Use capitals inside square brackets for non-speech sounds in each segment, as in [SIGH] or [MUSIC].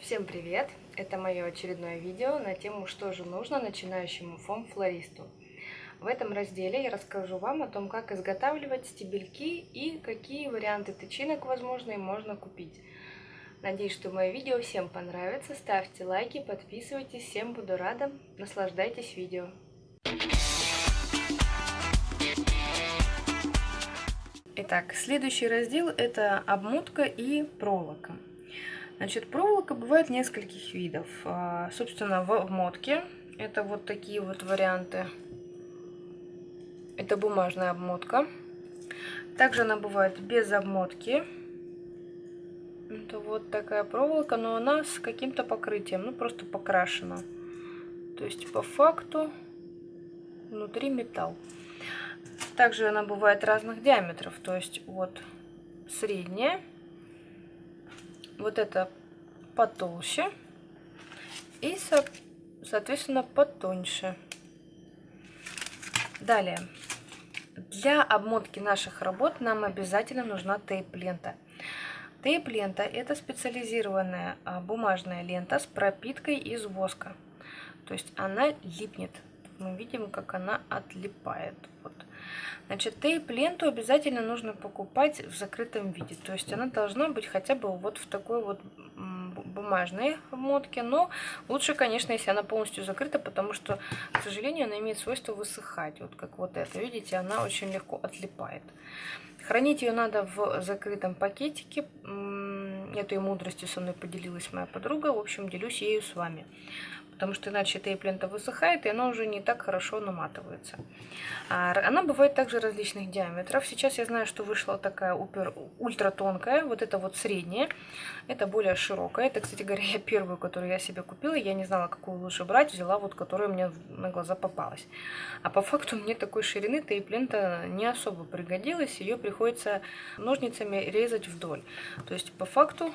Всем привет! Это мое очередное видео на тему «Что же нужно начинающему фом-флористу?». В этом разделе я расскажу вам о том, как изготавливать стебельки и какие варианты тычинок возможные можно купить. Надеюсь, что мое видео всем понравится. Ставьте лайки, подписывайтесь. Всем буду рада. Наслаждайтесь видео. Итак, следующий раздел это обмотка и проволока. Значит, проволока бывает нескольких видов. А, собственно, в обмотке это вот такие вот варианты. Это бумажная обмотка. Также она бывает без обмотки. Это вот такая проволока, но она с каким-то покрытием, ну просто покрашена. То есть по факту внутри металл. Также она бывает разных диаметров, то есть вот средняя вот это потолще и, соответственно, потоньше. Далее. Для обмотки наших работ нам обязательно нужна тейп-лента. Тейп-лента – это специализированная а, бумажная лента с пропиткой из воска. То есть она липнет. Мы видим, как она отлипает. Вот. Значит, тейп-ленту обязательно нужно покупать в закрытом виде. То есть она должна быть хотя бы вот в такой вот бумажной обмотке. Но лучше, конечно, если она полностью закрыта, потому что, к сожалению, она имеет свойство высыхать. Вот как вот это. Видите, она очень легко отлипает. Хранить ее надо в закрытом пакетике. Этой мудростью со мной поделилась моя подруга. В общем, делюсь ею с вами потому что иначе тейп-лента высыхает, и она уже не так хорошо наматывается. А, она бывает также различных диаметров. Сейчас я знаю, что вышла такая упер, ультра тонкая, вот это вот средняя, это более широкая. Это, кстати говоря, [LAUGHS] я первую, которую я себе купила, я не знала, какую лучше брать, взяла вот, которая мне на глаза попалась. А по факту [LAUGHS] мне такой ширины тейп-лента не особо пригодилась, ее приходится ножницами резать вдоль. То есть по факту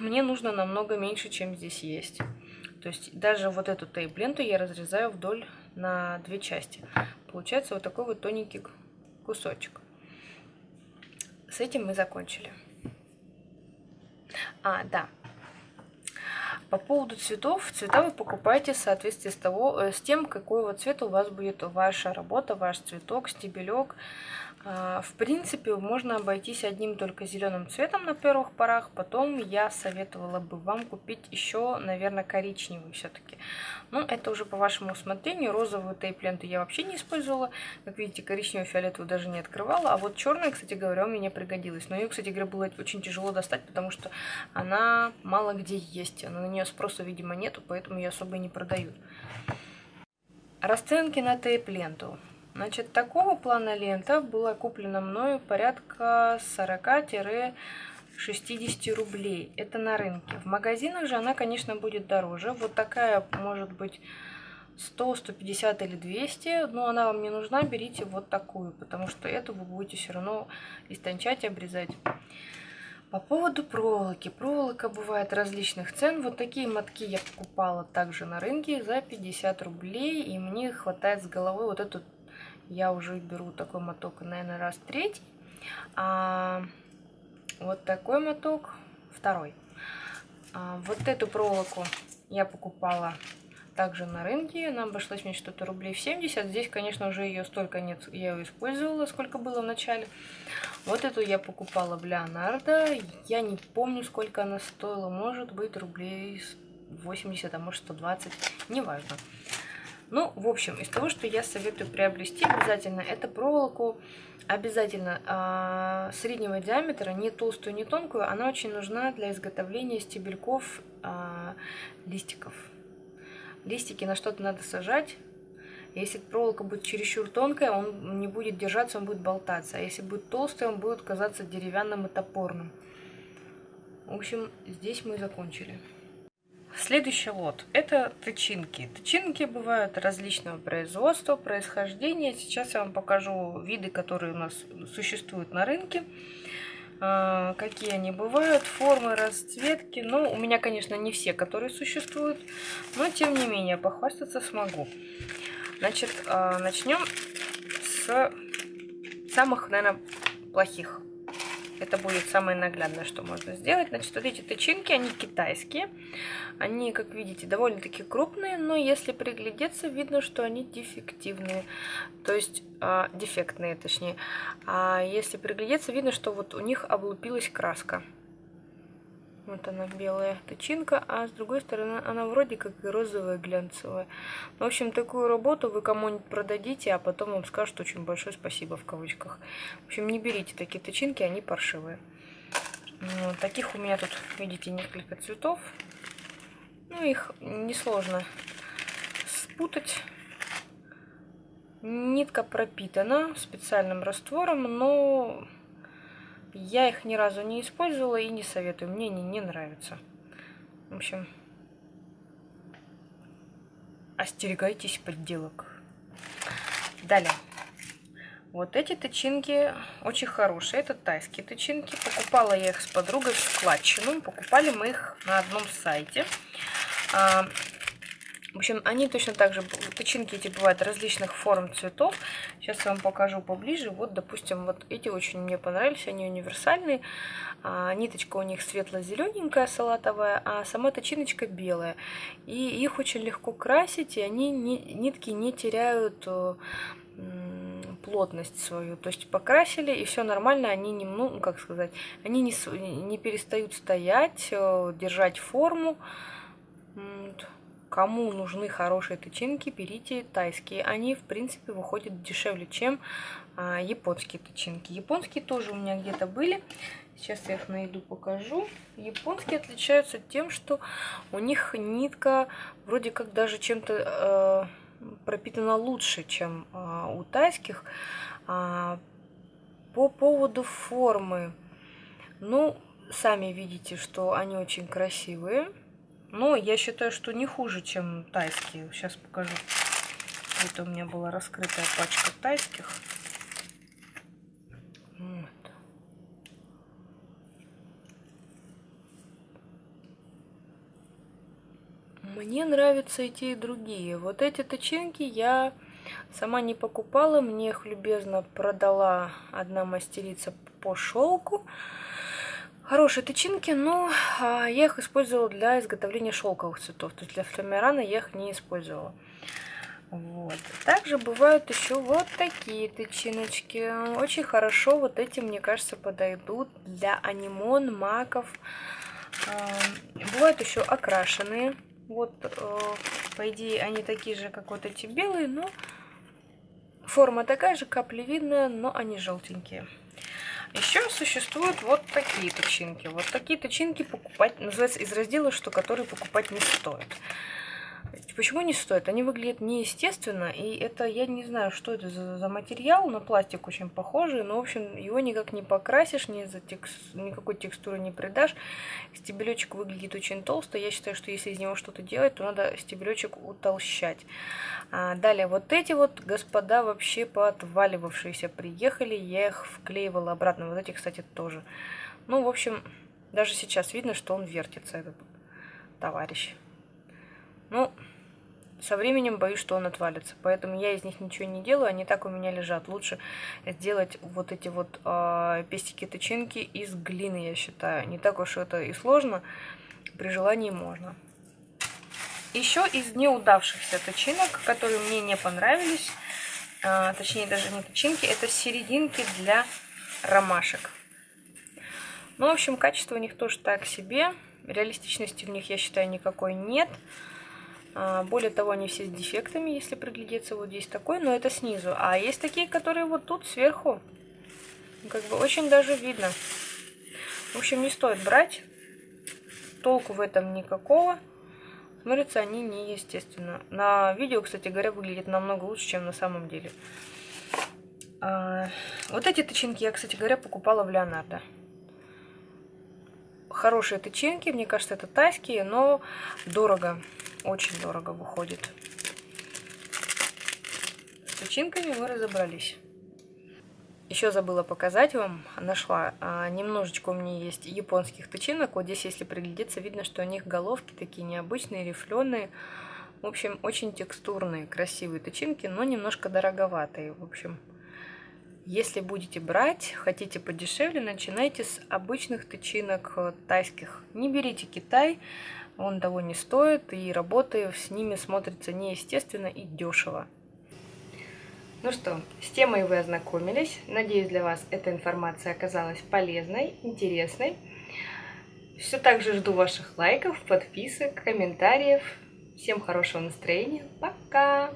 мне нужно намного меньше, чем здесь есть. То есть даже вот эту тейп-ленту я разрезаю вдоль на две части. Получается вот такой вот тоненький кусочек. С этим мы закончили. А, да. По поводу цветов, цвета вы покупаете в соответствии с, того, э, с тем, какой вот цвет у вас будет ваша работа, ваш цветок, стебелек. А, в принципе, можно обойтись одним только зеленым цветом на первых порах. Потом я советовала бы вам купить еще, наверное, коричневый все-таки. Но это уже по вашему усмотрению. Розовую тейп-ленту я вообще не использовала. Как видите, коричневую, фиолетовую даже не открывала. А вот черная, кстати говоря, у меня пригодилась. Но ее, кстати говоря, было очень тяжело достать, потому что она мало где есть. На нее спроса, видимо, нету, поэтому ее особо и не продают. Расценки на тейп-ленту. Значит, такого плана лента была куплена мною порядка 40-60 рублей. Это на рынке. В магазинах же она, конечно, будет дороже. Вот такая может быть 100, 150 или 200, но она вам не нужна, берите вот такую, потому что эту вы будете все равно истончать, обрезать. По поводу проволоки. Проволока бывает различных цен. Вот такие мотки я покупала также на рынке за 50 рублей, и мне хватает с головой вот эту я уже беру такой моток, наверное, раз третий. А вот такой моток второй. А вот эту проволоку я покупала также на рынке. Она обошлась мне что-то рублей в 70. Здесь, конечно, уже ее столько нет. Я ее использовала, сколько было в начале. Вот эту я покупала в Леонардо. Я не помню, сколько она стоила. Может быть, рублей 80, а может 120. Неважно. Ну, в общем, из того, что я советую приобрести обязательно, это проволоку обязательно э, среднего диаметра, не толстую, не тонкую. Она очень нужна для изготовления стебельков э, листиков. Листики на что-то надо сажать. Если проволока будет чересчур тонкая, он не будет держаться, он будет болтаться. А если будет толстый, он будет казаться деревянным и топорным. В общем, здесь мы закончили. Следующий лот – это тычинки. Тычинки бывают различного производства, происхождения. Сейчас я вам покажу виды, которые у нас существуют на рынке. А, какие они бывают, формы, расцветки. Ну, у меня, конечно, не все, которые существуют, но тем не менее похвастаться смогу. Значит, а, начнем с самых, наверное, плохих. Это будет самое наглядное, что можно сделать. Значит, вот эти тычинки, они китайские. Они, как видите, довольно-таки крупные, но если приглядеться, видно, что они дефективные. То есть, э, дефектные, точнее. А если приглядеться, видно, что вот у них облупилась краска. Вот она белая тычинка, а с другой стороны она вроде как и розовая глянцевая. В общем, такую работу вы кому-нибудь продадите, а потом вам скажут очень большое спасибо в кавычках. В общем, не берите такие тычинки, они паршивые. Вот, таких у меня тут, видите, несколько цветов. Ну, их несложно спутать. Нитка пропитана специальным раствором, но я их ни разу не использовала и не советую. Мне они не нравятся. В общем, остерегайтесь подделок. Далее. Вот эти тычинки очень хорошие. Это тайские тычинки. Покупала я их с подругой в складчину. Покупали мы их на одном сайте. В общем, они точно так же, тычинки эти бывают различных форм цветов. Сейчас я вам покажу поближе. Вот, допустим, вот эти очень мне понравились, они универсальные. А, ниточка у них светло-зелененькая, салатовая, а сама тычиночка белая. И их очень легко красить, и они нитки не теряют э, плотность свою. То есть покрасили, и все нормально, они не, ну, как сказать, они не, не перестают стоять, э, держать форму. Вот. Кому нужны хорошие тычинки, берите тайские. Они, в принципе, выходят дешевле, чем а, японские тычинки. Японские тоже у меня где-то были. Сейчас я их найду, покажу. Японские отличаются тем, что у них нитка вроде как даже чем-то э, пропитана лучше, чем э, у тайских. А, по поводу формы. Ну, сами видите, что они очень красивые. Но я считаю, что не хуже, чем тайские. Сейчас покажу. Это у меня была раскрытая пачка тайских. Вот. Мне нравятся и те, и другие. Вот эти тычинки я сама не покупала. Мне их любезно продала одна мастерица по шелку. Хорошие тычинки, но а, я их использовала для изготовления шелковых цветов. То есть для флюмерана я их не использовала. Вот. Также бывают еще вот такие тычиночки. Очень хорошо вот эти, мне кажется, подойдут для анимон, маков. А, бывают еще окрашенные. Вот, э, по идее, они такие же, как вот эти белые, но форма такая же, каплевидная, но они желтенькие. Еще существуют вот такие тычинки. Вот такие тычинки покупать, называется из раздела, что которые покупать не стоит. Почему не стоит? Они выглядят неестественно, и это, я не знаю, что это за, за материал, на пластик очень похожий, но, в общем, его никак не покрасишь, ни за текст, никакой текстуры не придашь. Стебелечек выглядит очень толсто, я считаю, что если из него что-то делать, то надо стебелечек утолщать. А, далее, вот эти вот господа вообще поотваливавшиеся приехали, я их вклеивала обратно, вот эти, кстати, тоже. Ну, в общем, даже сейчас видно, что он вертится, этот товарищ. Ну, со временем боюсь, что он отвалится. Поэтому я из них ничего не делаю, они так у меня лежат. Лучше сделать вот эти вот э, а, пестики-тычинки из глины, я считаю. Не так уж это и сложно, при желании можно. Еще из неудавшихся тычинок, которые мне не понравились, э, точнее даже не тычинки, это серединки для ромашек. Ну, в общем, качество у них тоже так себе. Реалистичности в них, я считаю, никакой нет. А, более того, они все с дефектами, если приглядеться, вот здесь такой, но это снизу. А есть такие, которые вот тут сверху, как бы очень даже видно. В общем, не стоит брать, толку в этом никакого. Смотрятся они неестественно. На видео, кстати говоря, выглядит намного лучше, чем на самом деле. А, вот эти тычинки я, кстати говоря, покупала в Леонардо. Хорошие тычинки, мне кажется, это тайские, но дорого. Очень дорого выходит. С тычинками мы разобрались. Еще забыла показать вам, нашла а, немножечко у меня есть японских тычинок. Вот здесь, если приглядеться, видно, что у них головки такие необычные, рифленые. В общем, очень текстурные, красивые тычинки, но немножко дороговатые. В общем, Если будете брать, хотите подешевле, начинайте с обычных тычинок э, тайских. Не берите Китай, он того не стоит, и работы с ними смотрится неестественно и дешево. Ну что, с темой вы ознакомились. Надеюсь, для вас эта информация оказалась полезной, интересной. Все так же жду ваших лайков, подписок, комментариев. Всем хорошего настроения. Пока!